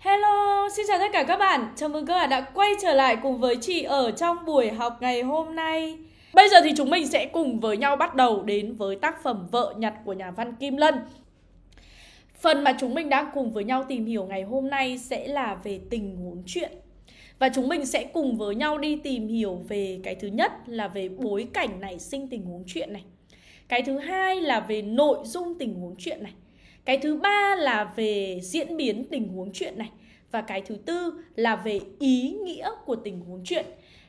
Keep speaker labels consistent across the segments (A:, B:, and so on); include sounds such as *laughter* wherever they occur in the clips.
A: Hello, xin chào tất cả các bạn. Chào mừng các bạn đã quay trở lại cùng với chị ở trong buổi học ngày hôm nay. Bây giờ thì chúng mình sẽ cùng với nhau bắt đầu đến với tác phẩm Vợ nhặt của nhà văn Kim Lân. Phần mà chúng mình đang cùng với nhau tìm hiểu ngày hôm nay sẽ là về tình huống chuyện. Và chúng mình sẽ cùng với nhau đi tìm hiểu về cái thứ nhất là về bối cảnh nảy sinh tình huống chuyện này. Cái thứ hai là về nội dung tình huống chuyện này. Cái thứ ba là về diễn biến tình huống chuyện này và cái thứ tư là về ý nghĩa của tình huống chuyện.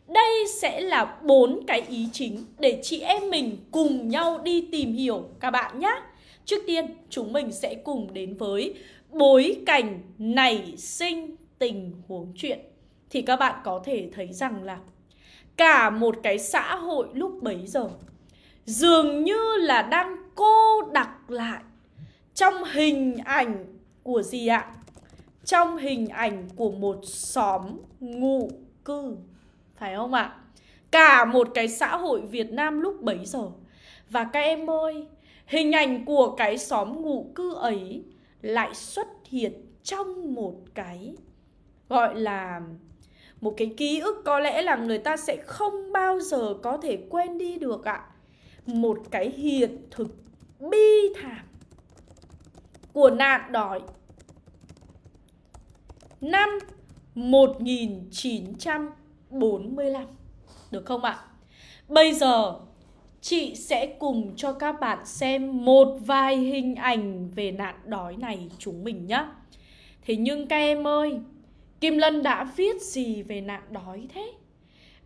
A: Đây sẽ là bốn cái ý chính để chị em mình cùng nhau đi tìm hiểu các bạn nhé. Trước tiên, chúng mình sẽ cùng đến với bối cảnh nảy sinh tình huống chuyện. Thì các bạn có thể thấy rằng là cả một cái xã hội lúc bấy giờ dường như là đang cô đặc lại trong hình ảnh của gì ạ? Trong hình ảnh của một xóm ngụ cư. Phải không ạ? Cả một cái xã hội Việt Nam lúc bấy giờ. Và các em ơi, hình ảnh của cái xóm ngụ cư ấy lại xuất hiện trong một cái gọi là một cái ký ức có lẽ là người ta sẽ không bao giờ có thể quên đi được ạ. Một cái hiện thực bi thảm của nạn đói năm 1945 được không ạ? Bây giờ chị sẽ cùng cho các bạn xem một vài hình ảnh về nạn đói này chúng mình nhé. Thế nhưng các em ơi, Kim Lân đã viết gì về nạn đói thế?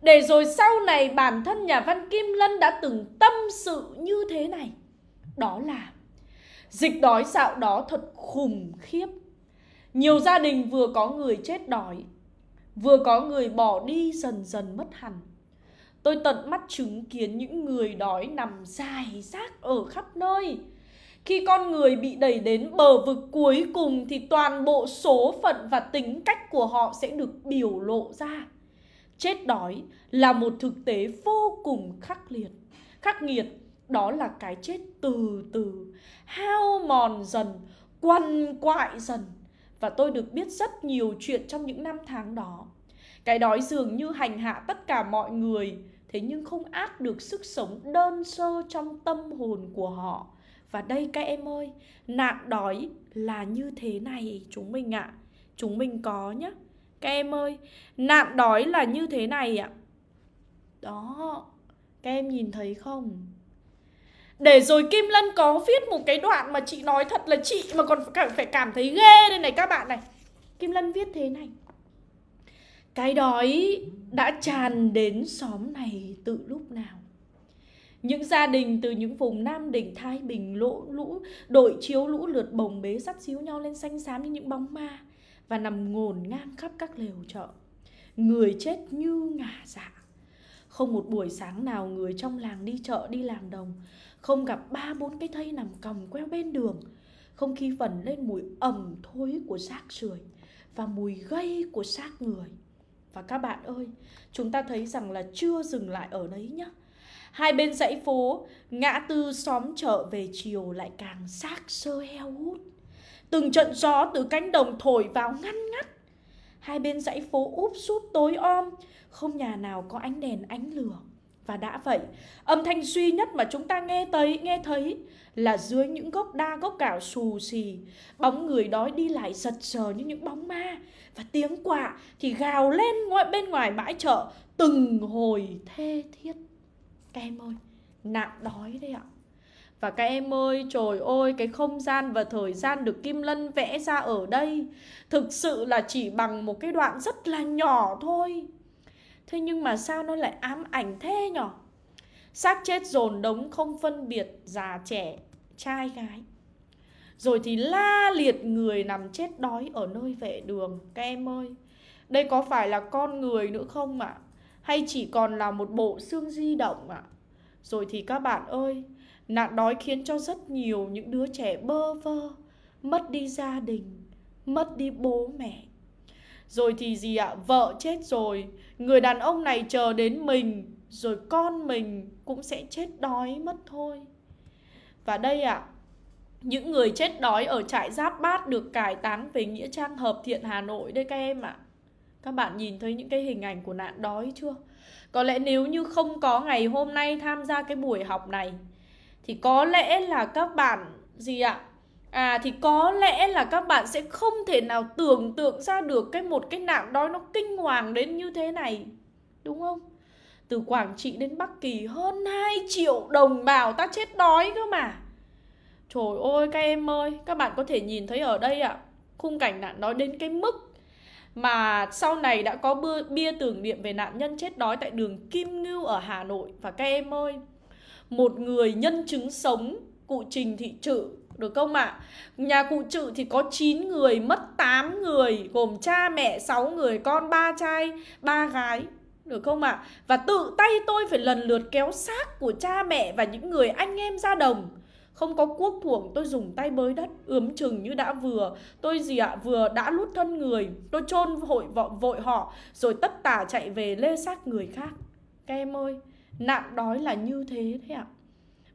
A: Để rồi sau này bản thân nhà văn Kim Lân đã từng tâm sự như thế này. Đó là Dịch đói dạo đó thật khủng khiếp. Nhiều gia đình vừa có người chết đói, Vừa có người bỏ đi dần dần mất hẳn. Tôi tận mắt chứng kiến những người đói nằm dài rác ở khắp nơi. Khi con người bị đẩy đến bờ vực cuối cùng Thì toàn bộ số phận và tính cách của họ sẽ được biểu lộ ra. Chết đói là một thực tế vô cùng khắc liệt Khắc nghiệt đó là cái chết từ từ. Hao mòn dần, quằn quại dần. Và tôi được biết rất nhiều chuyện trong những năm tháng đó. Cái đói dường như hành hạ tất cả mọi người. Thế nhưng không át được sức sống đơn sơ trong tâm hồn của họ. Và đây các em ơi, nạn đói là như thế này chúng mình ạ. À. chúng mình có nhé các em ơi, nạn đói là như thế này ạ. À. đó, các em nhìn thấy không? Để rồi Kim Lân có viết một cái đoạn mà chị nói thật là chị mà còn phải cảm thấy ghê đây này các bạn này Kim Lân viết thế này Cái đói đã tràn đến xóm này từ lúc nào những gia đình từ những vùng Nam Định, Thái Bình, lỗ lũ, đội chiếu lũ lượt bồng bế sắt xíu nhau lên xanh xám như những bóng ma và nằm ngổn ngang khắp các lều chợ. Người chết như ngả dạ. Không một buổi sáng nào người trong làng đi chợ đi làm đồng không gặp ba bốn cái thây nằm còng queo bên đường. Không khí vẩn lên mùi ẩm thối của xác sưởi Và mùi gây của xác người. Và các bạn ơi, Chúng ta thấy rằng là chưa dừng lại ở đấy nhá. Hai bên dãy phố, Ngã tư xóm chợ về chiều lại càng xác sơ heo hút. Từng trận gió từ cánh đồng thổi vào ngăn ngắt. Hai bên dãy phố úp súp tối om, Không nhà nào có ánh đèn ánh lửa và đã vậy, âm thanh duy nhất mà chúng ta nghe thấy, nghe thấy là dưới những gốc đa gốc cảo xù xì, bóng người đói đi lại giật sờ như những bóng ma và tiếng quạ thì gào lên ngoài bên ngoài bãi chợ từng hồi thê thiết. Các em ơi, nạn đói đấy ạ. Và các em ơi, trời ơi, cái không gian và thời gian được Kim Lân vẽ ra ở đây Thực sự là chỉ bằng một cái đoạn rất là nhỏ thôi Thế nhưng mà sao nó lại ám ảnh thế nhở Xác chết dồn đống không phân biệt già trẻ, trai gái Rồi thì la liệt người nằm chết đói ở nơi vệ đường Các em ơi Đây có phải là con người nữa không ạ? À? Hay chỉ còn là một bộ xương di động ạ? À? Rồi thì các bạn ơi Nạn đói khiến cho rất nhiều những đứa trẻ bơ vơ Mất đi gia đình Mất đi bố mẹ rồi thì gì ạ? Vợ chết rồi Người đàn ông này chờ đến mình, Rồi con mình cũng sẽ chết đói mất thôi Và đây ạ, những người chết đói ở trại Giáp Bát được cải táng về Nghĩa Trang Hợp Thiện, Hà Nội đây các em ạ. À. Các bạn nhìn thấy những cái hình ảnh của nạn đói chưa? Có lẽ nếu như không có ngày hôm nay tham gia cái buổi học này, thì có lẽ là các bạn gì ạ? À À, thì có lẽ là các bạn sẽ không thể nào tưởng tượng ra được cái một cái nạn đói nó kinh hoàng đến như thế này. Đúng không? Từ Quảng Trị đến Bắc Kỳ hơn 2 triệu đồng bào ta chết đói cơ mà. Trời ơi các em ơi, các bạn có thể nhìn thấy ở đây ạ, à, khung cảnh nạn đói đến cái mức mà sau này đã có bia, bia tưởng niệm về nạn nhân chết đói tại đường Kim Ngưu ở Hà Nội và các em ơi, một người nhân chứng sống cụ Trình Thị Trự được không ạ? À? Nhà cụ Trự thì có 9 người, mất 8 người, gồm cha mẹ 6 người, con ba trai, ba gái. Được không ạ? À? Và tự tay tôi phải lần lượt kéo xác của cha mẹ và những người anh em ra đồng không có cuốc thuồng tôi dùng tay bới đất ướm chừng như đã vừa tôi gì ạ vừa đã lút thân người tôi chôn hội vội, vội họ rồi tất tả chạy về lê xác người khác các em ơi nạn đói là như thế đấy ạ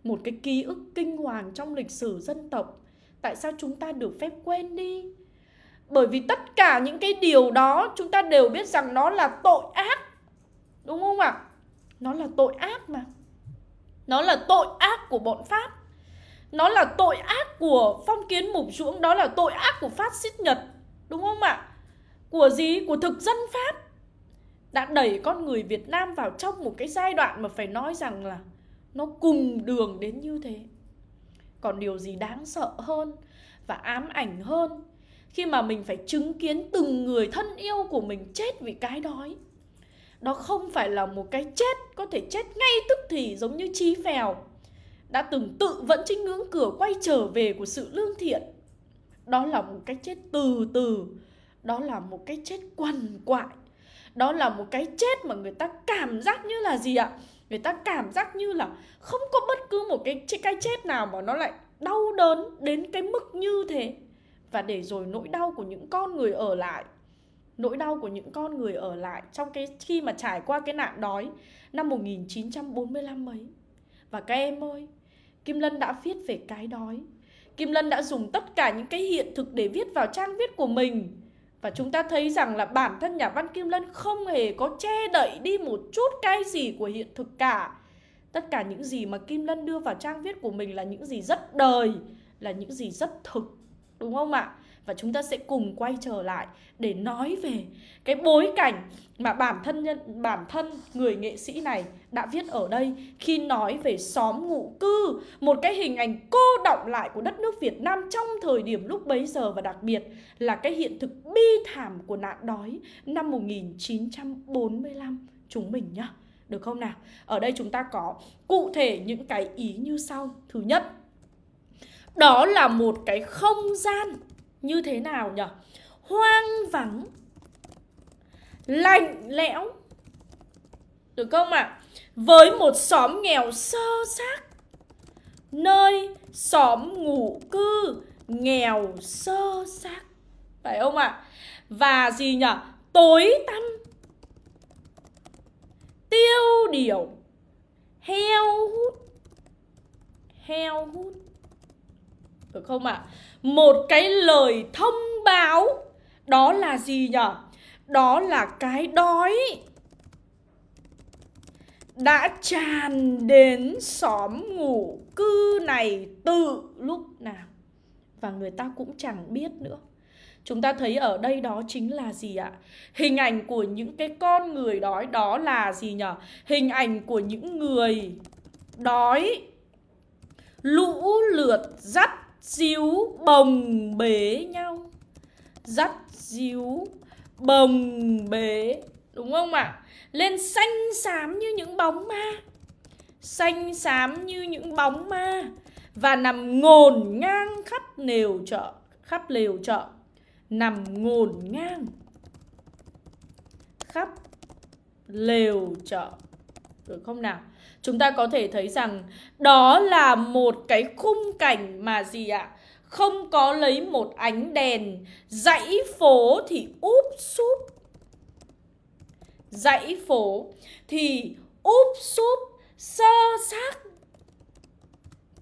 A: một cái ký ức kinh hoàng trong lịch sử dân tộc. Tại sao chúng ta được phép quên đi? Bởi vì tất cả những cái điều đó, chúng ta đều biết rằng nó là tội ác. Đúng không ạ? Nó là tội ác mà. Nó là tội ác của bọn pháp. Nó là tội ác của phong kiến mục ruỗng Đó là tội ác của phát xít Nhật. Đúng không ạ? Của gì? Của thực dân Pháp. Đã đẩy con người Việt Nam vào trong một cái giai đoạn Mà phải nói rằng là nó cùng đường đến như thế Còn điều gì đáng sợ hơn Và ám ảnh hơn Khi mà mình phải chứng kiến từng người thân yêu của mình chết vì cái đói Đó không phải là một cái chết Có thể chết ngay tức thì giống như chi phèo đã từng tự vẫn trên ngưỡng cửa quay trở về của sự lương thiện. Đó là một cái chết từ từ, đó là một cái chết quằn quại, đó là một cái chết mà người ta cảm giác như là gì ạ? Người ta cảm giác như là không có bất cứ một cái cái chết nào mà nó lại đau đớn đến cái mức như thế. Và để rồi nỗi đau của những con người ở lại nỗi đau của những con người ở lại trong cái khi mà trải qua cái nạn đói năm 1945 mấy. Và các em ơi, Kim Lân đã viết về cái đói. Kim Lân đã dùng tất cả những cái hiện thực để viết vào trang viết của mình. Và chúng ta thấy rằng là bản thân nhà văn Kim Lân không hề có che đậy đi một chút cái gì của hiện thực cả. Tất cả những gì mà Kim Lân đưa vào trang viết của mình là những gì rất đời, là những gì rất thực. Đúng không ạ? và chúng ta sẽ cùng quay trở lại để nói về cái bối cảnh mà bản thân nhân bản thân người nghệ sĩ này đã viết ở đây khi nói về xóm ngụ cư, một cái hình ảnh cô động lại của đất nước Việt Nam trong thời điểm lúc bấy giờ và đặc biệt là cái hiện thực bi thảm của nạn đói năm 1945 chúng mình nhá. Được không nào? Ở đây chúng ta có cụ thể những cái ý như sau. Thứ nhất, đó là một cái không gian như thế nào nhỉ? Hoang vắng Lạnh lẽo Được không ạ? À? Với một xóm nghèo sơ xác Nơi xóm ngủ cư nghèo sơ xác Phải không ạ? À? Và gì nhỉ? Tối tăm Tiêu điều Heo hút Heo hút được không ạ? À? một cái lời thông báo, đó là gì nhở đó là cái đói đã tràn đến xóm ngủ cư này từ lúc nào và người ta cũng chẳng biết nữa chúng ta thấy ở đây đó chính là gì ạ hình ảnh của những cái con người đói đó là gì nhở hình ảnh của những người đói, lũ lượt dắt díu bồng bế nhau. Dắt díu bồng bế, đúng không ạ? À? lên xanh xám như những bóng ma. Xanh xám như những bóng ma. Và nằm ngổn ngang khắp lều chợ, khắp lều chợ. Nằm ngổn ngang khắp lều chợ. Được không nào? Chúng ta có thể thấy rằng đó là một cái khung cảnh mà gì ạ? Không có lấy một ánh đèn, dãy phố thì úp súp. Dãy phố thì úp súp, sơ xác,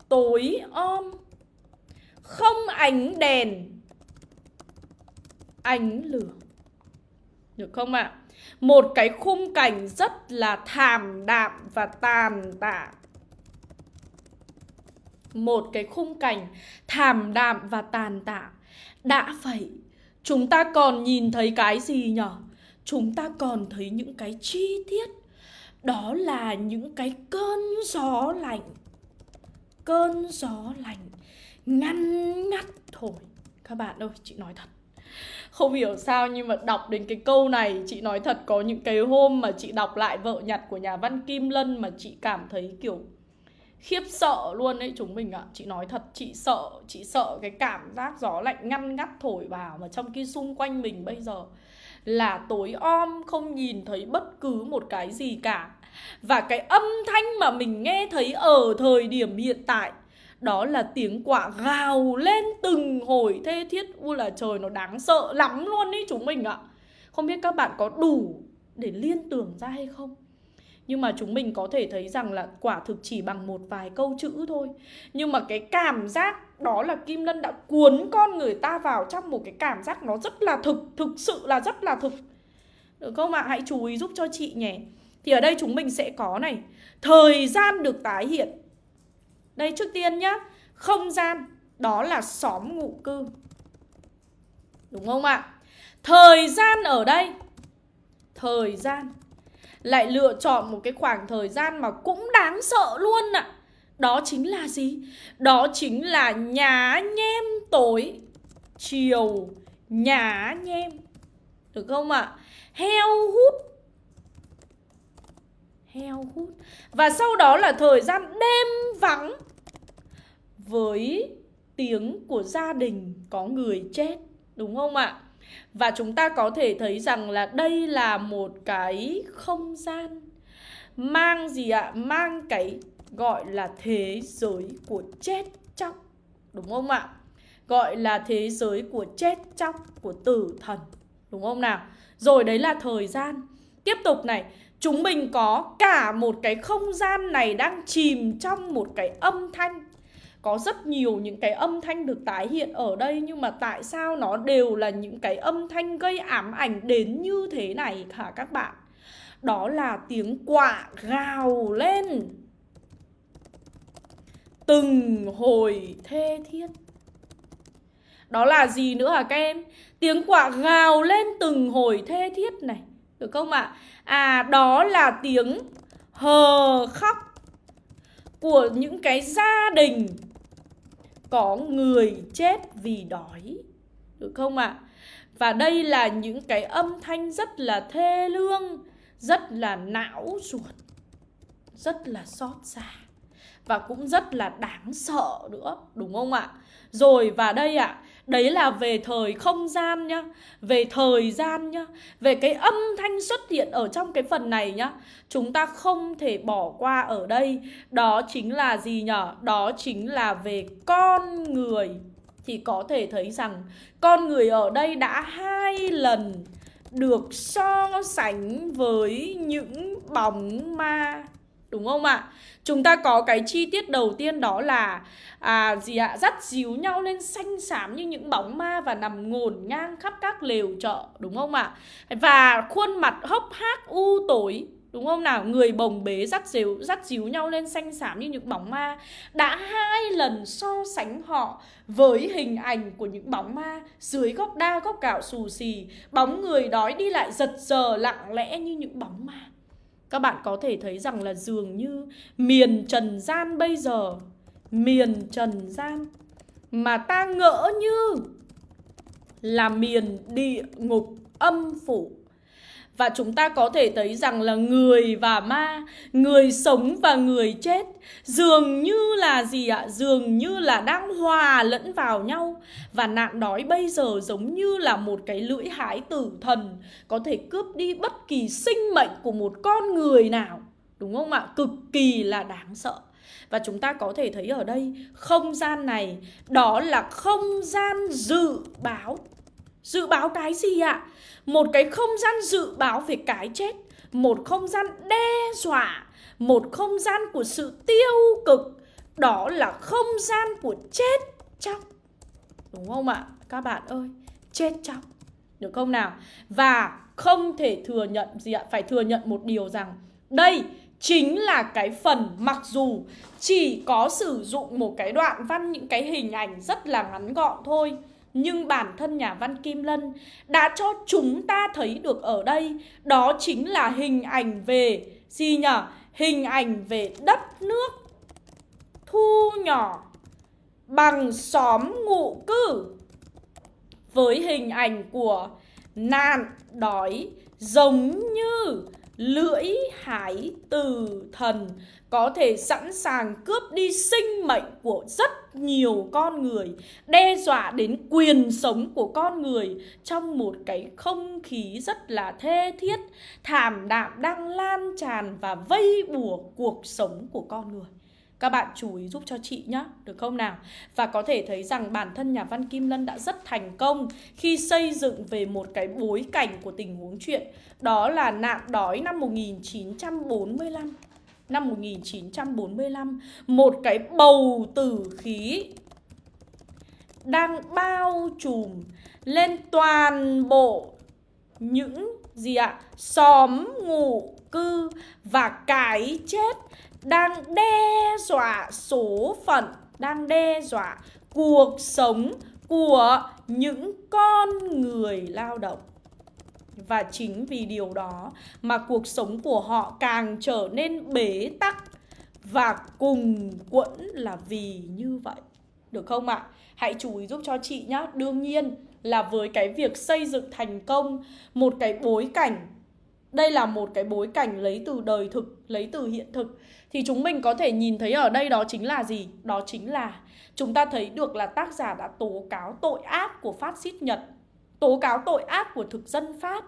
A: tối om. Không ánh đèn Ánh lửa Được không ạ? À? Một cái khung cảnh rất là thảm đạm và tàn tạ. Một cái khung cảnh thảm đạm và tàn tạ. Đã vậy Chúng ta còn nhìn thấy cái gì nhở? Chúng ta còn thấy những cái chi tiết. Đó là những cái cơn gió lạnh. Cơn gió lạnh ngăn ngắt thổi Các bạn ơi, chị nói thật không hiểu sao nhưng mà đọc đến cái câu này, chị nói thật có những cái hôm mà chị đọc lại vợ nhặt của nhà văn Kim Lân mà chị cảm thấy kiểu khiếp sợ luôn đấy chúng mình ạ à. chị nói thật, chị sợ chị sợ cái cảm giác gió lạnh ngăn ngắt thổi vào mà trong khi xung quanh mình bây giờ là tối om, không nhìn thấy bất cứ một cái gì cả và cái âm thanh mà mình nghe thấy ở thời điểm hiện tại đó là tiếng quả gào lên từng hồi. Thê thiết Ui là trời, nó đáng sợ lắm luôn ý chúng mình ạ. Không biết các bạn có đủ để liên tưởng ra hay không? Nhưng mà chúng mình có thể thấy rằng là quả thực chỉ bằng một vài câu chữ thôi. Nhưng mà cái cảm giác đó là Kim Lân đã cuốn con người ta vào trong một cái cảm giác nó rất là thực Thực sự là rất là thực. Được không ạ? À? Hãy chú ý giúp cho chị nhé. Thì ở đây chúng mình sẽ có này. Thời gian được tái hiện đây, trước tiên nhá. Không gian, Đó là xóm ngụ cư. Đúng không ạ? Thời gian ở đây. Thời gian. Lại lựa chọn một cái khoảng thời gian mà cũng đáng sợ luôn ạ. Đó chính là gì? Đó chính là nhá nhem tối. Chiều nhá nhem. Được không ạ? Heo hút. Heo hút. Và sau đó là thời gian đêm vắng với tiếng của gia đình có người chết đúng không ạ? Và chúng ta có thể thấy rằng là đây là một cái không gian mang gì ạ? Mang cái gọi là thế giới của chết chóc đúng không ạ? Gọi là thế giới của chết chóc, của tử thần đúng không nào? Rồi đấy là thời gian. Tiếp tục này, chúng mình có cả một cái không gian này đang chìm trong một cái âm thanh có rất nhiều những cái âm thanh được tái hiện ở đây, nhưng mà tại sao nó đều là những cái âm thanh gây ám ảnh đến như thế này hả các bạn? Đó là tiếng quạ gào lên từng hồi thê thiết. Đó là gì nữa hả các em? Tiếng quạ gào lên từng hồi thê thiết này. Được không ạ? À? à đó là tiếng hờ khóc của những cái gia đình có người chết vì đói được không ạ? À? Và đây là những cái âm thanh rất là thê lương, rất là não ruột, rất là xót xa và cũng rất là đáng sợ nữa, đúng không ạ? Rồi và đây ạ, đấy là về thời không gian nhá, về thời gian nhá, về cái âm thanh xuất hiện ở trong cái phần này nhá. Chúng ta không thể bỏ qua ở đây, đó chính là gì nhở? Đó chính là về con người. Thì có thể thấy rằng con người ở đây đã hai lần được so sánh với những bóng ma Đúng không ạ? Chúng ta có cái chi tiết đầu tiên đó là à, gì ạ? Dắt díu nhau lên xanh xám như những bóng ma và nằm ngổn ngang khắp các lều chợ, đúng không ạ? Và khuôn mặt hốc hác u tối Đúng không nào? Người bồng bế dắt díu, dắt díu nhau lên xanh xám như những bóng ma Đã hai lần so sánh họ với hình ảnh của những bóng ma Dưới góc đa góc gạo xù xì Bóng người đói đi lại giật giờ lặng lẽ như những bóng ma các bạn có thể thấy rằng là dường như miền trần gian bây giờ, Miền trần gian Mà ta ngỡ như là miền địa ngục âm phủ và chúng ta có thể thấy rằng là người và ma, người sống và người chết dường như là gì ạ? Dường như là đang hòa lẫn vào nhau và nạn đói bây giờ giống như là một cái lưỡi hái tử thần có thể cướp đi bất kỳ sinh mệnh của một con người nào. Đúng không ạ? Cực kỳ là đáng sợ. Và chúng ta có thể thấy ở đây không gian này đó là không gian dự báo. Dự báo cái gì ạ? một cái không gian dự báo về cái chết một không gian đe dọa một không gian của sự tiêu cực đó là không gian của chết chóc Đúng không ạ? Các bạn ơi, chết chóc. Được không nào? Và không thể thừa nhận gì ạ? Phải thừa nhận một điều rằng đây chính là cái phần mặc dù chỉ có sử dụng một cái đoạn văn những cái hình ảnh rất là ngắn gọn thôi nhưng bản thân nhà văn Kim Lân đã cho chúng ta thấy được ở đây, đó chính là hình ảnh về, gì nhỉ? Hình ảnh về đất nước thu nhỏ bằng xóm ngụ cư với hình ảnh của nạn đói giống như lưỡi hái từ thần có thể sẵn sàng cướp đi sinh mệnh của rất nhiều con người, đe dọa đến quyền sống của con người trong một cái không khí rất là thê thiết, thảm đạm đang lan tràn và vây bùa cuộc sống của con người. Các bạn chú ý giúp cho chị nhé, được không nào? Và có thể thấy rằng bản thân nhà văn Kim Lân đã rất thành công khi xây dựng về một cái bối cảnh của tình huống chuyện Đó là nạn đói năm 1945 Năm 1945 Một cái bầu tử khí đang bao trùm lên toàn bộ những gì ạ? Xóm ngụ cư và cái chết đang đe dọa số phận, đang đe dọa cuộc sống của những con người lao động. Và chính vì điều đó mà cuộc sống của họ càng trở nên bế tắc và cùng quẫn là vì như vậy. Được không ạ? Hãy chú ý giúp cho chị nhé. Đương nhiên là với cái việc xây dựng thành công một cái bối cảnh đây là một cái bối cảnh lấy từ đời thực, lấy từ hiện thực Thì chúng mình có thể nhìn thấy ở đây đó chính là gì? Đó chính là chúng ta thấy được là tác giả đã tố cáo tội ác của phát xít Nhật Tố cáo tội ác của thực dân Pháp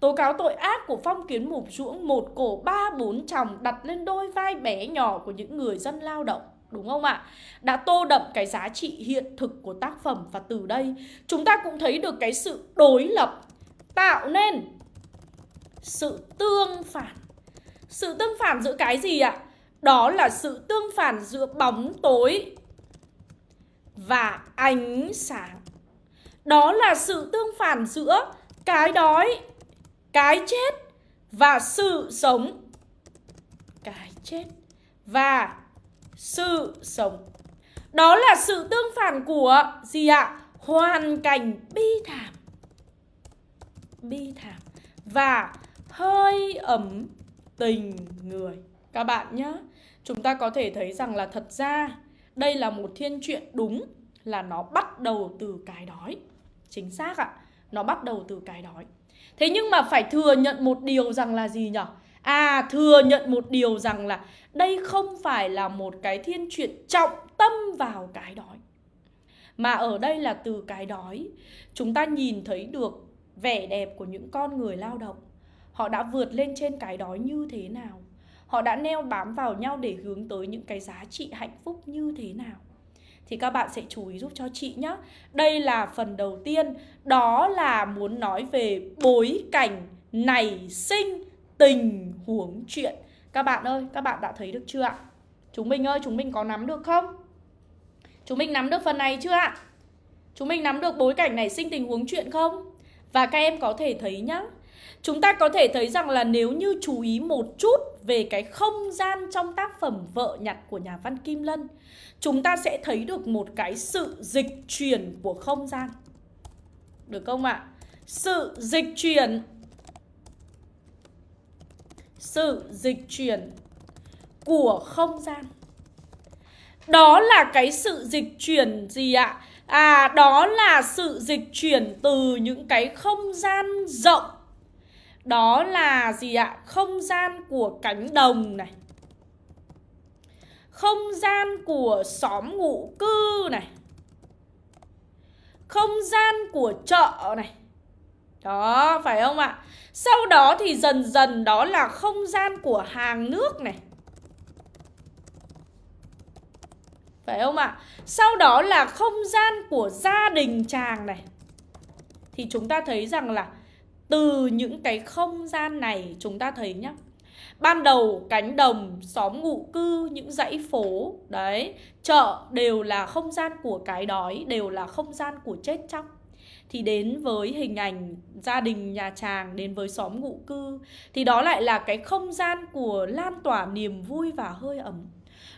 A: Tố cáo tội ác của phong kiến mục ruỗng một cổ ba bốn chồng đặt lên đôi vai bé nhỏ của những người dân lao động, Đúng không ạ? Đã tô đậm cái giá trị hiện thực của tác phẩm Và từ đây, chúng ta cũng thấy được cái sự đối lập, Tạo nên sự tương phản Sự tương phản giữa cái gì ạ? Đó là sự tương phản giữa bóng tối và ánh sáng đó là sự tương phản giữa cái đói, cái chết và sự sống. Cái chết và sự sống. Đó là sự tương phản của gì ạ? Hoàn cảnh bi thảm. Bi thảm Và hơi ấm tình người. Các bạn nhé Chúng ta có thể thấy rằng là thật ra Đây là một thiên truyện đúng Là nó bắt đầu từ cái đói. Chính xác ạ. Nó bắt đầu từ cái đói. Thế nhưng mà phải thừa nhận một điều rằng là gì nhở? À thừa nhận một điều rằng là Đây không phải là một cái thiên truyện trọng tâm vào cái đói. Mà ở đây là từ cái đói, Chúng ta nhìn thấy được vẻ đẹp của những con người lao động. Họ đã vượt lên trên cái đói như thế nào? Họ đã neo bám vào nhau để hướng tới những cái giá trị hạnh phúc như thế nào? Thì các bạn sẽ chú ý giúp cho chị nhé. Đây là phần đầu tiên, đó là muốn nói về bối cảnh nảy sinh tình huống chuyện. Các bạn ơi, các bạn đã thấy được chưa ạ? Chúng mình ơi, chúng mình có nắm được không? Chúng mình nắm được phần này chưa ạ? Chúng mình nắm được bối cảnh nảy sinh tình huống chuyện không? Và các em có thể thấy nhá, Chúng ta có thể thấy rằng là nếu như chú ý một chút về cái không gian trong tác phẩm Vợ nhặt của nhà văn Kim Lân Chúng ta sẽ thấy được một cái sự dịch chuyển của không gian Được không ạ? Sự dịch chuyển Sự dịch chuyển của không gian Đó là cái sự dịch chuyển gì ạ? À, đó là sự dịch chuyển từ những cái không gian rộng đó là gì ạ? Không gian của cánh đồng này Không gian của xóm ngụ cư này Không gian của chợ này Đó, phải không ạ? Sau đó thì dần dần đó là không gian của hàng nước này Phải không ạ? Sau đó là không gian của gia đình chàng này Thì chúng ta thấy rằng là từ những cái không gian này chúng ta thấy nhá. Ban đầu cánh đồng, xóm ngụ cư, những dãy phố, đấy, chợ đều là không gian của cái đói, đều là không gian của chết chóc. Thì đến với hình ảnh gia đình nhà chàng đến với xóm ngụ cư thì đó lại là cái không gian của lan tỏa niềm vui và hơi ấm.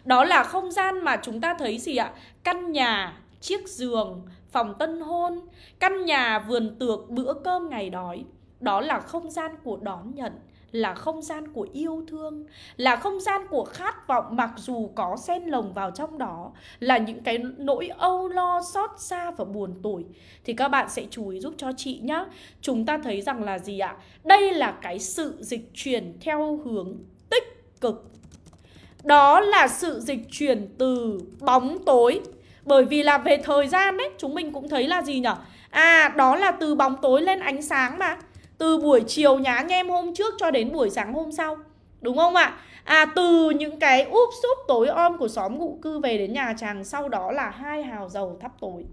A: Đó là không gian mà chúng ta thấy gì ạ? Căn nhà chiếc giường phòng tân hôn căn nhà vườn tược bữa cơm ngày đói đó là không gian của đón nhận, là không gian của yêu thương, là không gian của khát vọng mặc dù có xen lồng vào trong đó, là những cái nỗi âu lo, xót xa và buồn tủi. Thì các bạn sẽ chú ý giúp cho chị nhé chúng ta thấy rằng là gì ạ? Đây là cái sự dịch chuyển theo hướng tích cực. Đó là sự dịch chuyển từ bóng tối. Bởi vì là về thời gian đấy chúng mình cũng thấy là gì nhở? À đó là từ bóng tối lên ánh sáng mà từ buổi chiều nhá nhem hôm trước cho đến buổi sáng hôm sau Đúng không ạ? À từ những cái úp súp tối om của xóm ngụ cư về đến nhà chàng Sau đó là hai hào dầu thắp tối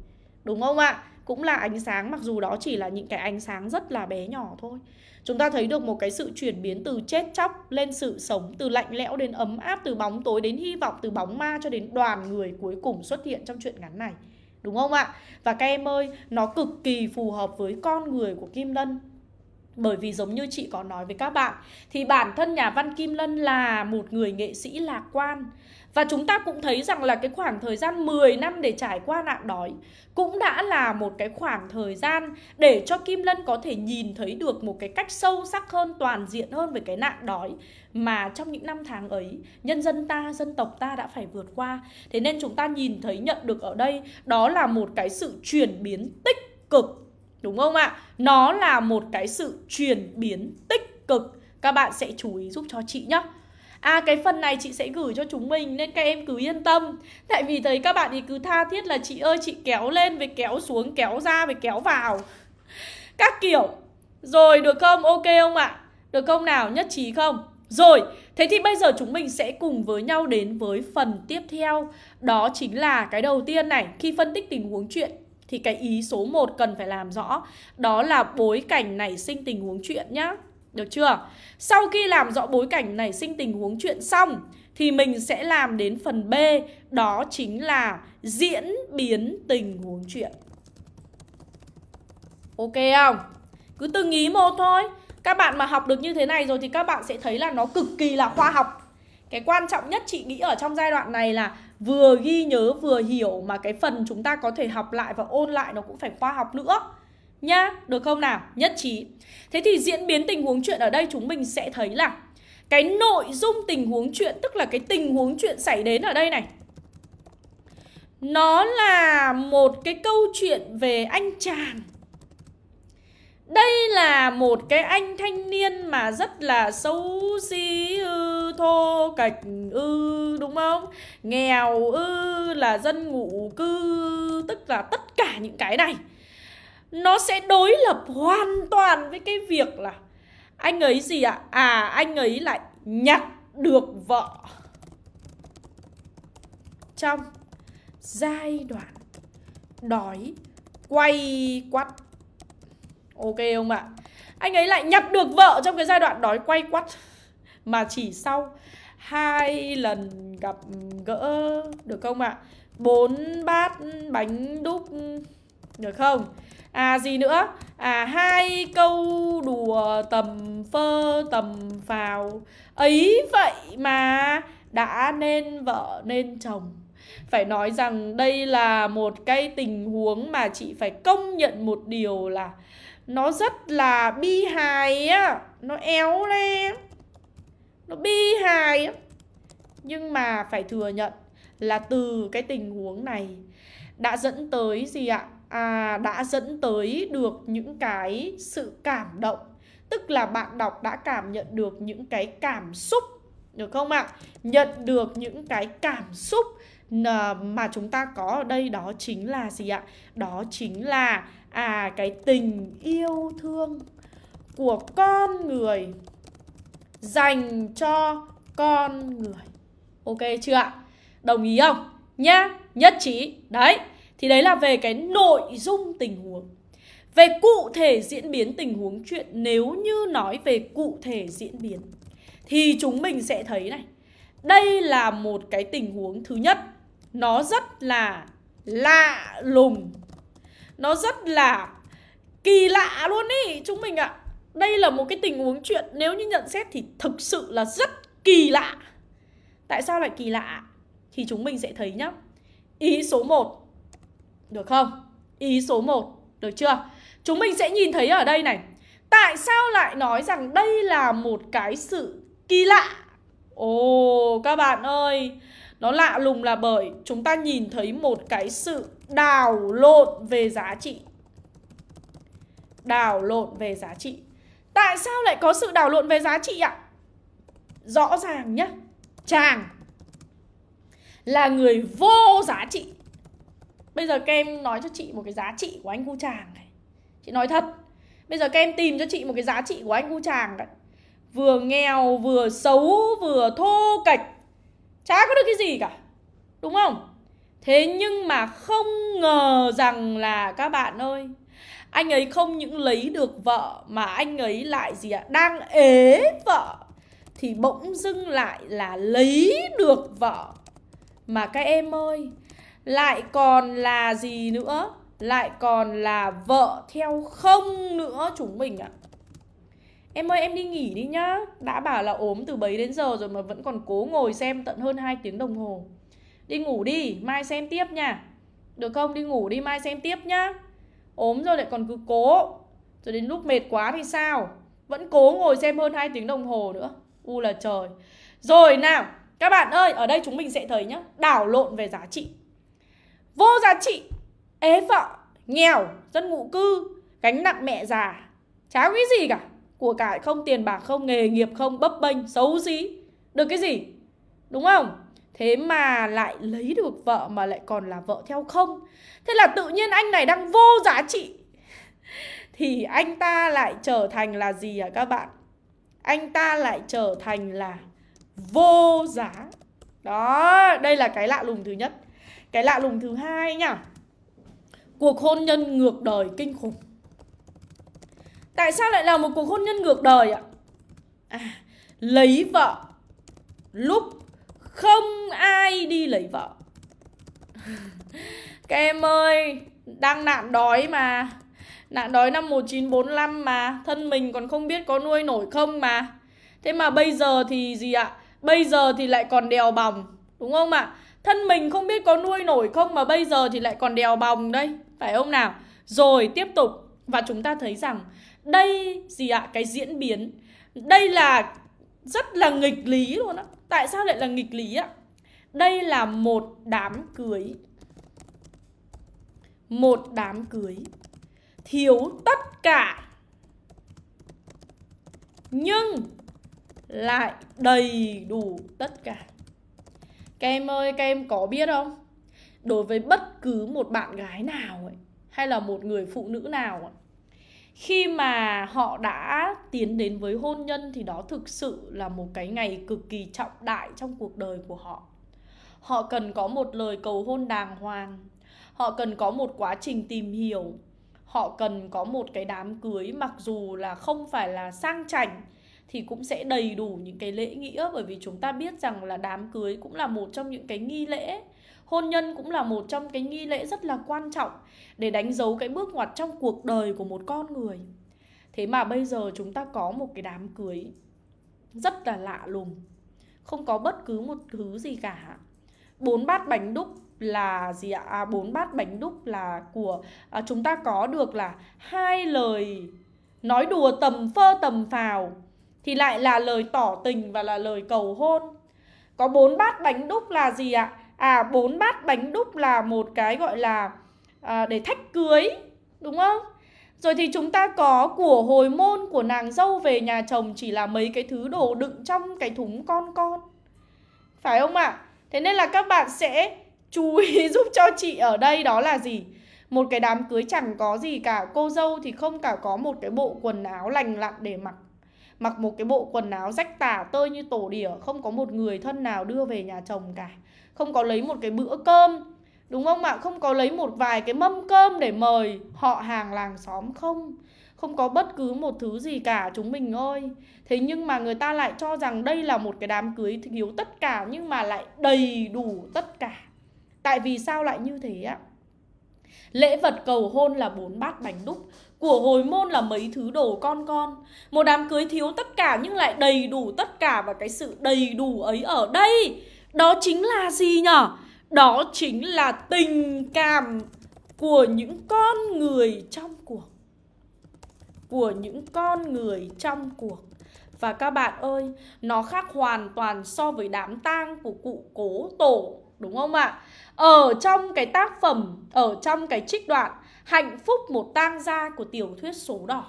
A: Đúng không ạ? Cũng là ánh sáng mặc dù đó chỉ là những cái ánh sáng rất là bé nhỏ thôi Chúng ta thấy được một cái sự chuyển biến từ chết chóc lên sự sống Từ lạnh lẽo đến ấm áp, từ bóng tối đến hy vọng Từ bóng ma cho đến đoàn người cuối cùng xuất hiện trong chuyện ngắn này Đúng không ạ? Và các em ơi, nó cực kỳ phù hợp với con người của Kim Lân bởi vì giống như chị có nói với các bạn Thì bản thân nhà văn Kim Lân là một người nghệ sĩ lạc quan. Và chúng ta cũng thấy rằng là cái khoảng thời gian 10 năm để trải qua nạn đói Cũng đã là một cái khoảng thời gian để cho Kim Lân có thể nhìn thấy được một cái cách sâu sắc hơn, toàn diện hơn về cái nạn đói Mà trong những năm tháng ấy, nhân dân ta, dân tộc ta đã phải vượt qua. Thế nên chúng ta nhìn thấy nhận được ở đây Đó là một cái sự chuyển biến tích cực Đúng không ạ? Nó là một cái sự chuyển biến tích cực Các bạn sẽ chú ý giúp cho chị nhé À cái phần này chị sẽ gửi cho chúng mình Nên các em cứ yên tâm Tại vì thấy các bạn thì cứ tha thiết là chị ơi chị kéo lên với kéo xuống Kéo ra với kéo vào Các kiểu Rồi được không? Ok không ạ? Được không nào? Nhất trí không? Rồi, thế thì bây giờ chúng mình sẽ cùng với nhau đến với phần tiếp theo Đó chính là cái đầu tiên này Khi phân tích tình huống chuyện thì cái ý số 1 cần phải làm rõ. Đó là bối cảnh nảy sinh tình huống chuyện nhá. Được chưa? Sau khi làm rõ bối cảnh nảy sinh tình huống chuyện xong, Thì mình sẽ làm đến phần B. Đó chính là diễn biến tình huống chuyện. Ok không? Cứ từng ý một thôi. Các bạn mà học được như thế này rồi thì các bạn sẽ thấy là nó cực kỳ là khoa học. Cái quan trọng nhất chị nghĩ ở trong giai đoạn này là vừa ghi nhớ vừa hiểu mà cái phần chúng ta có thể học lại và ôn lại nó cũng phải khoa học nữa. Nhá được không nào? Nhất trí. Thế thì diễn biến tình huống chuyện ở đây chúng mình sẽ thấy là cái nội dung tình huống chuyện tức là cái tình huống chuyện xảy đến ở đây này. Nó là một cái câu chuyện về anh chàng. Đây là một cái anh thanh niên mà rất là xấu xí ư, thô, cạch ư, đúng không? Nghèo ư là dân ngụ cư, tức là tất cả những cái này nó sẽ đối lập hoàn toàn với cái việc là anh ấy gì ạ? À? à anh ấy lại nhặt được vợ trong giai đoạn đói, quay quắt Ok không ạ? Anh ấy lại nhặt được vợ trong cái giai đoạn đói quay quắt mà chỉ sau hai lần gặp gỡ, Được không ạ? bốn bát bánh đúc, Được không? À gì nữa? À hai câu đùa tầm phơ, tầm phào Ấy vậy mà đã nên vợ, nên chồng phải nói rằng đây là một cái tình huống mà chị phải công nhận một điều là nó rất là bi hài á, nó éo lên nó bi hài á. Nhưng mà phải thừa nhận là từ cái tình huống này đã dẫn tới gì ạ? À đã dẫn tới được những cái sự cảm động. Tức là bạn đọc đã cảm nhận được những cái cảm xúc, được không ạ? Nhận được những cái cảm xúc mà chúng ta có ở đây, đó chính là gì ạ? Đó chính là à cái tình yêu thương của con người dành cho con người. Ok chưa ạ? Đồng ý không? Nhá, nhất trí. Đấy, thì đấy là về cái nội dung tình huống. Về cụ thể diễn biến tình huống chuyện, nếu như nói về cụ thể diễn biến, Thì chúng mình sẽ thấy này. Đây là một cái tình huống thứ nhất. Nó rất là lạ lùng. Nó rất là kỳ lạ luôn ý, chúng mình ạ. à. Đây là một cái tình huống chuyện nếu như nhận xét thì thực sự là rất kỳ lạ Tại sao lại kỳ lạ? Thì chúng mình sẽ thấy nhá Ý số 1 Được không? Ý số 1 Được chưa? Chúng mình sẽ nhìn thấy ở đây này Tại sao lại nói rằng đây là một cái sự kỳ lạ? Ồ, các bạn ơi Nó lạ lùng là bởi chúng ta nhìn thấy một cái sự đảo lộn về giá trị Đảo lộn về giá trị Tại sao lại có sự đảo lộn về giá trị ạ? Rõ ràng nhá. Chàng Là người vô giá trị. Bây giờ các em nói cho chị một cái giá trị của anh cu chàng này. Chị nói thật. Bây giờ các em tìm cho chị một cái giá trị của anh cu chàng đấy Vừa nghèo, vừa xấu, vừa thô kệch. Chả có được cái gì cả. Đúng không? Thế nhưng mà không ngờ rằng là các bạn ơi anh ấy không những lấy được vợ Mà anh ấy lại gì ạ? Đang ế vợ. Thì bỗng dưng lại là lấy được vợ. Mà các em ơi Lại còn là gì nữa? Lại còn là vợ theo không nữa chúng mình ạ. Em ơi em đi nghỉ đi nhá. Đã bảo là ốm từ bấy đến giờ rồi mà vẫn còn cố ngồi xem tận hơn 2 tiếng đồng hồ. Đi ngủ đi, mai xem tiếp nha. Được không? Đi ngủ đi, mai xem tiếp nhá. Ốm rồi lại còn cứ cố Rồi đến lúc mệt quá thì sao? Vẫn cố ngồi xem hơn 2 tiếng đồng hồ nữa U là trời Rồi nào, các bạn ơi, ở đây chúng mình sẽ thấy nhá Đảo lộn về giá trị Vô giá trị ế vợ, nghèo, dân ngụ cư, gánh nặng mẹ già. Chả cái gì cả. Của cải không, tiền bạc không, nghề nghiệp không, bấp bênh, xấu xí. Được cái gì? Đúng không? Thế mà lại lấy được vợ mà lại còn là vợ theo không. Thế là tự nhiên anh này đang vô giá trị. Thì anh ta lại trở thành là gì à các bạn? Anh ta lại trở thành là vô giá. Đó, đây là cái lạ lùng thứ nhất. Cái lạ lùng thứ hai nhá cuộc hôn nhân ngược đời kinh khủng tại sao lại là một cuộc hôn nhân ngược đời ạ à, lấy vợ lúc không ai đi lấy vợ. *laughs* Các em ơi, đang nạn đói mà. Nạn đói năm 1945 mà. Thân mình còn không biết có nuôi nổi không mà. Thế mà bây giờ thì gì ạ? Bây giờ thì lại còn đèo bòng đúng không ạ? Thân mình không biết có nuôi nổi không mà bây giờ thì lại còn đèo bòng đây, phải không nào? Rồi, tiếp tục. Và chúng ta thấy rằng đây gì ạ? Cái diễn biến. Đây là rất là nghịch lý luôn á. Tại sao lại là nghịch lý ạ? Đây là một đám cưới. Một đám cưới thiếu tất cả nhưng lại đầy đủ tất cả. Các em ơi, các em có biết không? đối với bất cứ một bạn gái nào ấy hay là một người phụ nữ nào ấy, khi mà họ đã tiến đến với hôn nhân thì đó thực sự là một cái ngày cực kỳ trọng đại trong cuộc đời của họ. Họ cần có một lời cầu hôn đàng hoàng. Họ cần có một quá trình tìm hiểu. Họ cần có một cái đám cưới, mặc dù là không phải là sang chảnh, thì cũng sẽ đầy đủ những cái lễ nghĩa. Bởi vì chúng ta biết rằng là đám cưới cũng là một trong những cái nghi lễ hôn nhân cũng là một trong cái nghi lễ rất là quan trọng để đánh dấu cái bước ngoặt trong cuộc đời của một con người. Thế mà bây giờ chúng ta có một cái đám cưới rất là lạ lùng không có bất cứ một thứ gì cả. Bốn bát bánh đúc là gì ạ? À, bốn bát bánh đúc là của à, chúng ta có được là hai lời nói đùa tầm phơ tầm phào thì lại là lời tỏ tình và là lời cầu hôn. Có bốn bát bánh đúc là gì ạ? à à bốn bát bánh đúc là một cái gọi là à, để thách cưới đúng không? Rồi thì chúng ta có của hồi môn của nàng dâu về nhà chồng chỉ là mấy cái thứ đồ đựng trong cái thúng con con. Phải không ạ? À? thế nên là các bạn sẽ chú ý *laughs* giúp cho chị ở đây đó là gì? Một cái đám cưới chẳng có gì cả. Cô dâu thì không cả có một cái bộ quần áo lành lặn để mặc. Mặc một cái bộ quần áo rách tả tơi như tổ đỉa không có một người thân nào đưa về nhà chồng cả không có lấy một cái bữa cơm, đúng không ạ? Không có lấy một vài cái mâm cơm để mời họ hàng làng xóm không? Không có bất cứ một thứ gì cả chúng mình ơi. Thế nhưng mà người ta lại cho rằng đây là một cái đám cưới thiếu tất cả Nhưng mà lại đầy đủ tất cả. Tại vì sao lại như thế ạ? Lễ vật cầu hôn là bốn bát bánh đúc, Của hồi môn là mấy thứ đồ con con. Một đám cưới thiếu tất cả nhưng lại đầy đủ tất cả Và cái sự đầy đủ ấy ở đây. Đó chính là gì nhở? Đó chính là tình cảm của những con người trong cuộc Của những con người trong cuộc Và các bạn ơi, nó khác hoàn toàn so với đám tang của cụ cố tổ Đúng không ạ? Ở trong cái tác phẩm, ở trong cái trích đoạn Hạnh phúc một tang gia của tiểu thuyết số đỏ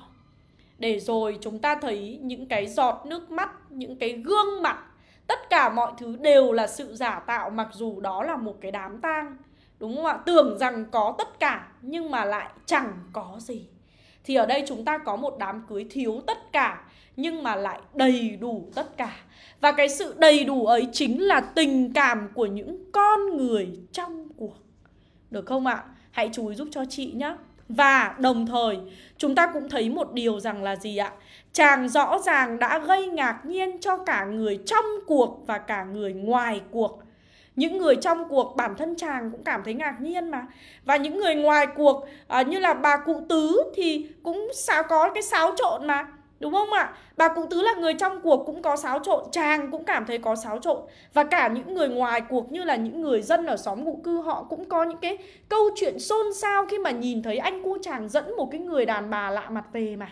A: Để rồi chúng ta thấy những cái giọt nước mắt, những cái gương mặt Tất cả mọi thứ đều là sự giả tạo mặc dù đó là một cái đám tang Đúng không ạ? Tưởng rằng có tất cả, nhưng mà lại chẳng có gì Thì ở đây chúng ta có một đám cưới thiếu tất cả, nhưng mà lại đầy đủ tất cả Và cái sự đầy đủ ấy chính là tình cảm của những con người trong cuộc Được không ạ? Hãy chú ý giúp cho chị nhé Và đồng thời, chúng ta cũng thấy một điều rằng là gì ạ? Chàng rõ ràng đã gây ngạc nhiên cho cả người trong cuộc và cả người ngoài cuộc. Những người trong cuộc bản thân chàng cũng cảm thấy ngạc nhiên mà. Và những người ngoài cuộc à, như là bà cụ tứ thì cũng sao có cái xáo trộn mà Đúng không ạ? Bà cụ tứ là người trong cuộc cũng có xáo trộn Chàng cũng cảm thấy có xáo trộn. Và cả những người ngoài cuộc như là những người dân ở xóm ngụ cư Họ cũng có những cái câu chuyện xôn xao Khi mà nhìn thấy anh cu chàng dẫn một cái người đàn bà lạ mặt về mà.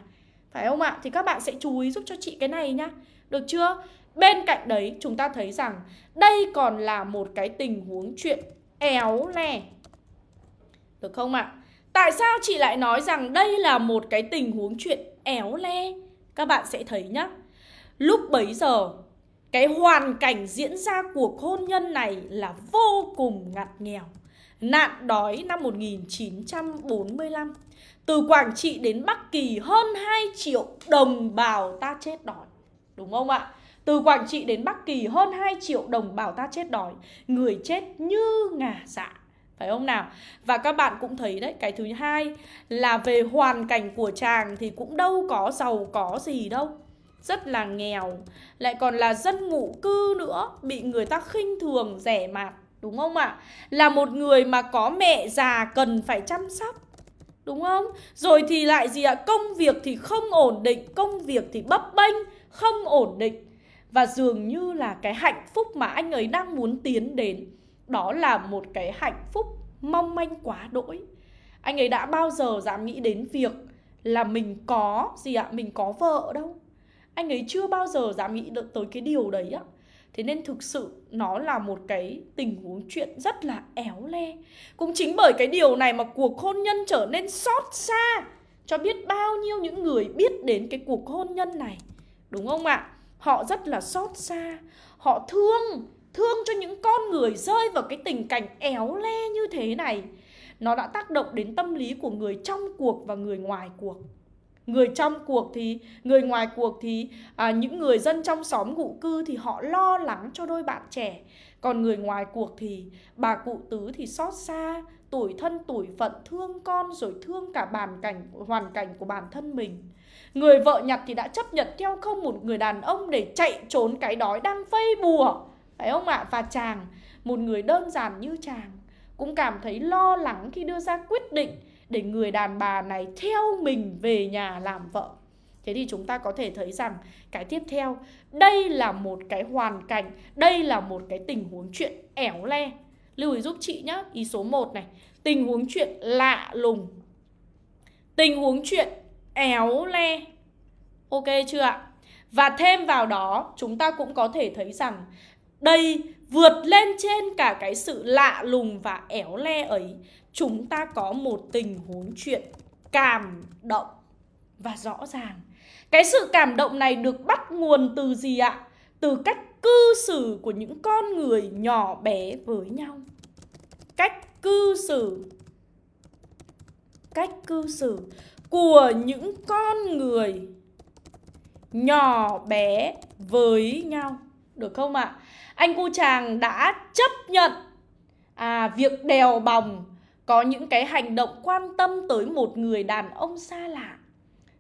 A: Phải không ạ? Thì các bạn sẽ chú ý giúp cho chị cái này nhá Được chưa? Bên cạnh đấy, chúng ta thấy rằng Đây còn là một cái tình huống chuyện éo le Được không ạ? Tại sao chị lại nói rằng đây là một cái tình huống chuyện éo le? Các bạn sẽ thấy nhá Lúc bấy giờ, Cái hoàn cảnh diễn ra cuộc hôn nhân này là vô cùng ngặt nghèo Nạn đói năm 1945 Từ Quảng Trị đến Bắc Kỳ hơn 2 triệu đồng bào ta chết đói Đúng không ạ? Từ Quảng Trị đến Bắc Kỳ hơn 2 triệu đồng bào ta chết đói Người chết như ngả dạ phải không nào? Và các bạn cũng thấy đấy, cái thứ hai là về hoàn cảnh của chàng thì cũng đâu có giàu có gì đâu. Rất là nghèo, lại còn là dân ngụ cư nữa, bị người ta khinh thường rẻ mạt, đúng không ạ? Là một người mà có mẹ già cần phải chăm sóc. Đúng không? Rồi thì lại gì ạ? Công việc thì không ổn định, công việc thì bấp bênh, không ổn định. Và dường như là cái hạnh phúc mà anh ấy đang muốn tiến đến đó là một cái hạnh phúc mong manh quá đỗi Anh ấy đã bao giờ dám nghĩ đến việc là mình có gì ạ? Mình có vợ đâu Anh ấy chưa bao giờ dám nghĩ được tới cái điều đấy ạ? Thế nên thực sự nó là một cái tình huống chuyện rất là éo le. Cũng chính bởi cái điều này mà cuộc hôn nhân trở nên xót xa, Cho biết bao nhiêu những người biết đến cái cuộc hôn nhân này. Đúng không ạ? Họ rất là xót xa. Họ thương thương cho những con người rơi vào cái tình cảnh éo le như thế này. Nó đã tác động đến tâm lý của người trong cuộc và người ngoài cuộc người trong cuộc thì người ngoài cuộc thì à, những người dân trong xóm ngụ cư thì họ lo lắng cho đôi bạn trẻ. Còn người ngoài cuộc thì bà cụ tứ thì xót xa tuổi thân tuổi phận thương con rồi thương cả bàn cảnh hoàn cảnh của bản thân mình. Người vợ nhặt thì đã chấp nhận theo không một người đàn ông để chạy trốn cái đói đang vây bùa. Phải không ạ? Và chàng, một người đơn giản như chàng Cũng cảm thấy lo lắng khi đưa ra quyết định để người đàn bà này theo mình về nhà làm vợ. Thế thì chúng ta có thể thấy rằng cái tiếp theo, Đây là một cái hoàn cảnh, Đây là một cái tình huống chuyện ẻo le. Lưu ý giúp chị nhé Ý số 1 này, Tình huống chuyện lạ lùng, Tình huống chuyện éo le. Ok chưa ạ? Và thêm vào đó, chúng ta cũng có thể thấy rằng đây vượt lên trên cả cái sự lạ lùng và éo le ấy. Chúng ta có một tình huống chuyện cảm động và rõ ràng Cái sự cảm động này được bắt nguồn từ gì ạ? Từ cách cư xử của những con người nhỏ bé với nhau Cách cư xử Cách cư xử của những con người nhỏ bé với nhau Được không ạ? anh cu chàng đã chấp nhận à, việc đèo bòng có những cái hành động quan tâm tới một người đàn ông xa lạ.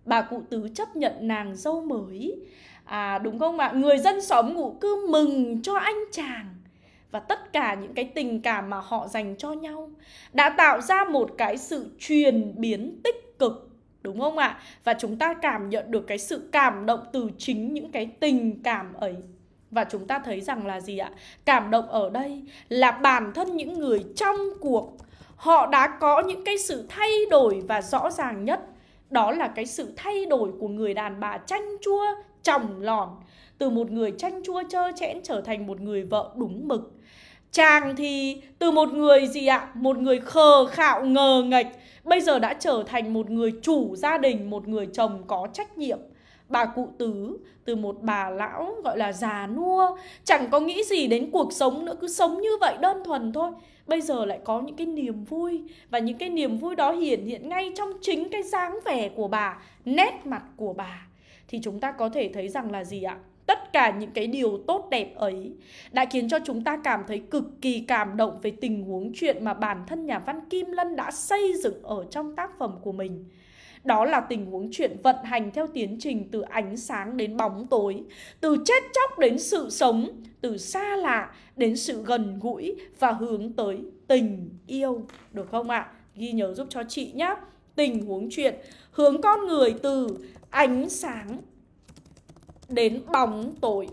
A: Bà cụ tứ chấp nhận nàng dâu mới. À đúng không ạ? Người dân xóm ngụ cư mừng cho anh chàng. Và tất cả những cái tình cảm mà họ dành cho nhau đã tạo ra một cái sự truyền biến tích cực, đúng không ạ? Và chúng ta cảm nhận được cái sự cảm động từ chính những cái tình cảm ấy. Và chúng ta thấy rằng là gì ạ? Cảm động ở đây là bản thân những người trong cuộc họ đã có những cái sự thay đổi và rõ ràng nhất. Đó là cái sự thay đổi của người đàn bà chanh chua, chồng lòn. Từ một người chanh chua trơ chẽn trở thành một người vợ đúng mực. Chàng thì từ một người gì ạ? Một người khờ khạo, ngờ nghệch. Bây giờ đã trở thành một người chủ gia đình, một người chồng có trách nhiệm. Bà cụ tứ, từ một bà lão gọi là già nua, chẳng có nghĩ gì đến cuộc sống nữa, cứ sống như vậy đơn thuần thôi bây giờ lại có những cái niềm vui và những cái niềm vui đó hiển hiện ngay trong chính cái dáng vẻ của bà, nét mặt của bà thì chúng ta có thể thấy rằng là gì ạ tất cả những cái điều tốt đẹp ấy đã khiến cho chúng ta cảm thấy cực kỳ cảm động về tình huống chuyện mà bản thân nhà văn Kim Lân đã xây dựng ở trong tác phẩm của mình. Đó là tình huống chuyện vận hành theo tiến trình từ ánh sáng đến bóng tối, từ chết chóc đến sự sống, từ xa lạ đến sự gần gũi và hướng tới tình yêu. Được không ạ? À? Ghi nhớ giúp cho chị nhé. Tình huống chuyện hướng con người từ ánh sáng đến bóng tối.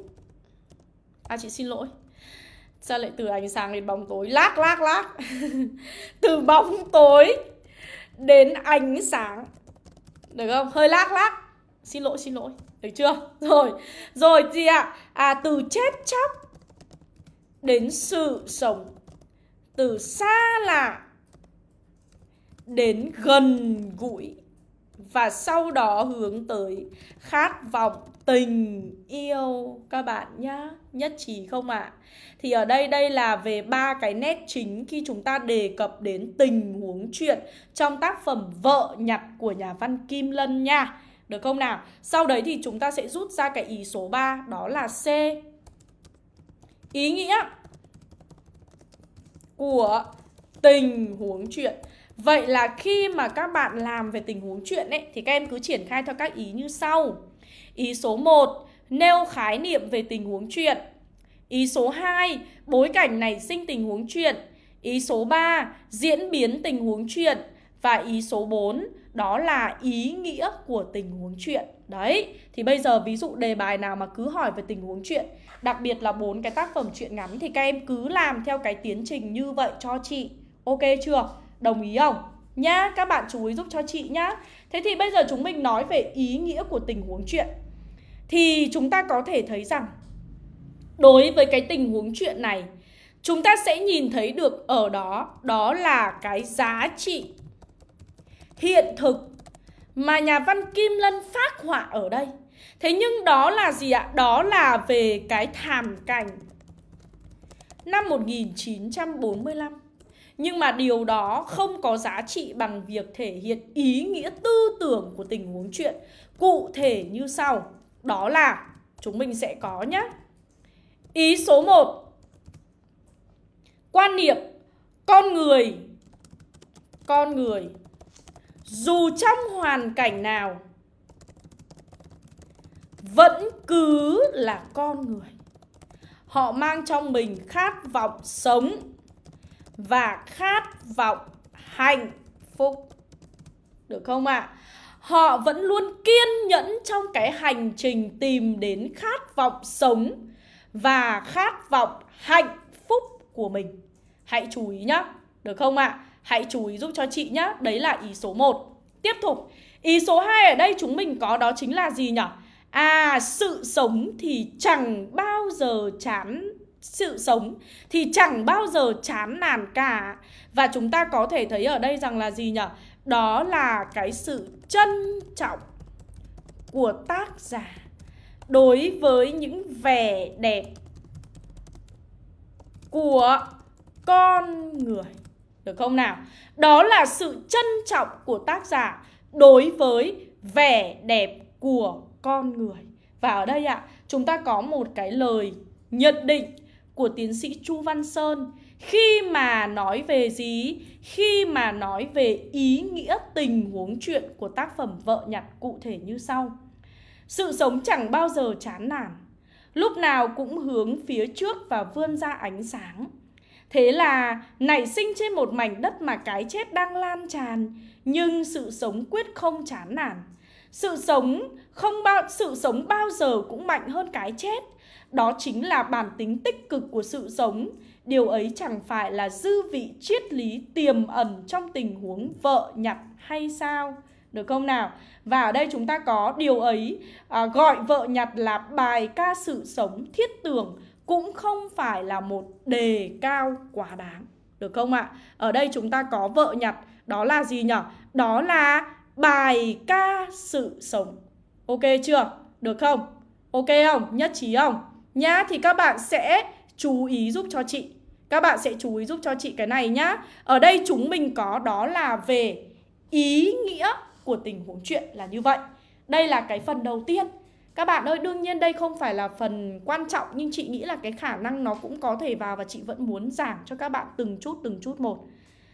A: À chị xin lỗi. Sao lại từ ánh sáng đến bóng tối? Lác lác lác. *laughs* từ bóng tối đến ánh sáng được không? Hơi lác lác Xin lỗi, xin lỗi Được chưa? Rồi, rồi gì ạ? À? à, từ chết chóc Đến sự sống Từ xa lạ Đến gần gũi và sau đó hướng tới Khát vọng tình yêu Các bạn nhá, Nhất trí không ạ? À? Thì ở đây đây là về ba cái nét chính khi chúng ta đề cập đến tình huống chuyện trong tác phẩm Vợ nhặt của nhà văn Kim Lân nha. Được không nào? Sau đấy thì chúng ta sẽ rút ra cái ý số 3 đó là C. Ý nghĩa của tình huống chuyện. Vậy là khi mà các bạn làm về tình huống chuyện ấy thì các em cứ triển khai theo các ý như sau. Ý số 1 nêu khái niệm về tình huống chuyện. Ý số 2, bối cảnh nảy sinh tình huống chuyện. Ý số 3, diễn biến tình huống chuyện. Và ý số 4, đó là ý nghĩa của tình huống chuyện. Đấy, thì bây giờ ví dụ đề bài nào mà cứ hỏi về tình huống chuyện, đặc biệt là bốn cái tác phẩm truyện ngắn thì các em cứ làm theo cái tiến trình như vậy cho chị. Ok chưa? Đồng ý không? Nhá, các bạn chú ý giúp cho chị nhá. Thế thì bây giờ chúng mình nói về ý nghĩa của tình huống chuyện. Thì chúng ta có thể thấy rằng đối với cái tình huống chuyện này chúng ta sẽ nhìn thấy được ở đó đó là cái giá trị hiện thực mà nhà văn Kim Lân phát họa ở đây. Thế nhưng đó là gì ạ? Đó là về cái thảm cảnh năm 1945. Nhưng mà điều đó không có giá trị bằng việc thể hiện ý nghĩa tư tưởng của tình huống chuyện cụ thể như sau. Đó là, chúng mình sẽ có nhé. Ý số 1 Quan niệm con người Con người, Dù trong hoàn cảnh nào, Vẫn cứ là con người Họ mang trong mình khát vọng sống và khát vọng hạnh phúc Được không ạ? À? Họ vẫn luôn kiên nhẫn trong cái hành trình tìm đến khát vọng sống và khát vọng hạnh phúc của mình. Hãy chú ý nhá, được không ạ? À? Hãy chú ý giúp cho chị nhá, đấy là ý số 1. Tiếp tục, ý số 2 ở đây chúng mình có đó chính là gì nhỉ? À, sự sống thì chẳng bao giờ chán sự sống thì chẳng bao giờ chán nản cả. Và chúng ta có thể thấy ở đây rằng là gì nhỉ? Đó là cái sự trân trọng của tác giả đối với những vẻ đẹp của con người. Được không nào? Đó là sự trân trọng của tác giả đối với vẻ đẹp của con người. Và ở đây ạ, à, chúng ta có một cái lời nhận định của tiến sĩ Chu Văn Sơn khi mà nói về gì? Khi mà nói về ý nghĩa tình huống chuyện của tác phẩm vợ nhặt cụ thể như sau. Sự sống chẳng bao giờ chán nản, lúc nào cũng hướng phía trước và vươn ra ánh sáng. Thế là nảy sinh trên một mảnh đất mà cái chết đang lan tràn, nhưng sự sống quyết không chán nản. Sự sống không bao sự sống bao giờ cũng mạnh hơn cái chết. Đó chính là bản tính tích cực của sự sống. Điều ấy chẳng phải là dư vị triết lý tiềm ẩn trong tình huống vợ nhặt hay sao? Được không nào? Và ở đây chúng ta có điều ấy à, gọi vợ nhặt là bài ca sự sống thiết tưởng cũng không phải là một đề cao quá đáng. Được không ạ? Ở đây chúng ta có vợ nhặt, đó là gì nhỉ? Đó là bài ca sự sống. Ok chưa? Được không? Ok không? Nhất trí không? Nhá, thì các bạn sẽ chú ý giúp cho chị. Các bạn sẽ chú ý giúp cho chị cái này nhá. Ở đây chúng mình có đó là về ý nghĩa của tình huống chuyện là như vậy. Đây là cái phần đầu tiên. Các bạn ơi, đương nhiên đây không phải là phần quan trọng nhưng chị nghĩ là cái khả năng nó cũng có thể vào và chị vẫn muốn giảng cho các bạn từng chút từng chút một.